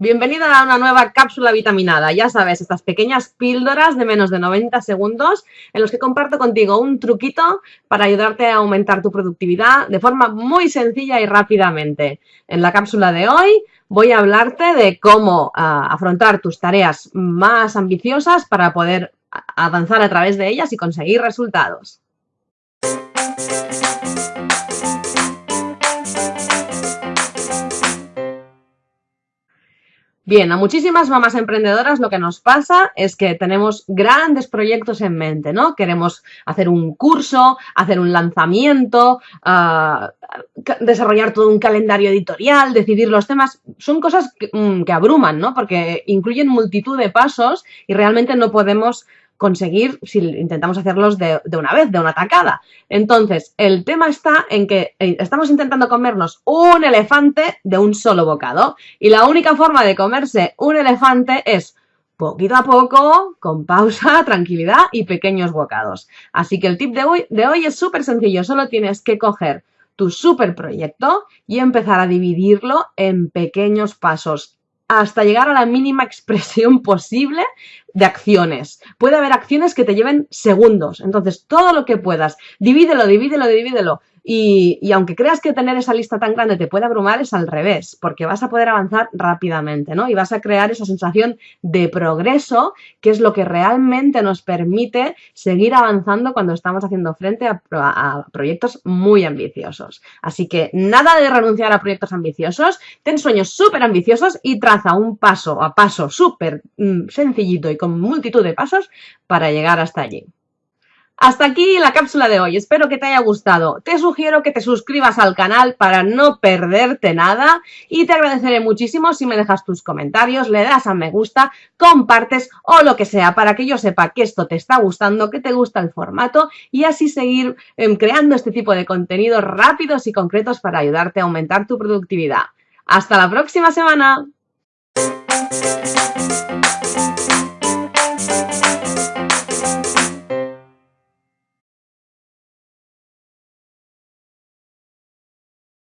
Bienvenida a una nueva cápsula vitaminada. Ya sabes, estas pequeñas píldoras de menos de 90 segundos en los que comparto contigo un truquito para ayudarte a aumentar tu productividad de forma muy sencilla y rápidamente. En la cápsula de hoy voy a hablarte de cómo ah, afrontar tus tareas más ambiciosas para poder avanzar a través de ellas y conseguir resultados. Bien, a muchísimas mamás emprendedoras lo que nos pasa es que tenemos grandes proyectos en mente, ¿no? Queremos hacer un curso, hacer un lanzamiento, uh, desarrollar todo un calendario editorial, decidir los temas. Son cosas mm, que abruman, ¿no? Porque incluyen multitud de pasos y realmente no podemos conseguir si intentamos hacerlos de, una vez, de una tacada. Entonces, el tema está en que eh, estamos intentando comernos un elefante de un solo bocado y la única forma de comerse un elefante es poquito a poco, con pausa, tranquilidad y pequeños bocados. Así que el tip de hoy, de hoy es súper sencillo, solo tienes que coger tu super proyecto y empezar a dividirlo en pequeños pasos hasta llegar a la mínima expresión posible de acciones. Puede haber acciones que te lleven segundos. Entonces, todo lo que puedas, divídelo, divídelo, divídelo. Y, aunque creas que tener esa lista tan grande te puede abrumar, es al revés, porque vas a poder avanzar rápidamente, ¿no? Y vas a crear esa sensación de progreso, que es lo que realmente nos permite seguir avanzando cuando estamos haciendo frente a, a proyectos muy ambiciosos. Así que nada de renunciar a proyectos ambiciosos, ten sueños súper ambiciosos y traza un paso a paso súper mm, sencillito y multitud de pasos para llegar hasta allí. Hasta aquí la cápsula de hoy, espero que te haya gustado. Te sugiero que te suscribas al canal para no perderte nada y te agradeceré muchísimo si me dejas tus comentarios, le das a me gusta, compartes o lo que sea para que yo sepa que esto te está gustando, que te gusta el formato y así seguir em, creando este tipo de contenidos rápidos y concretos para ayudarte a aumentar tu productividad. ¡Hasta la próxima semana!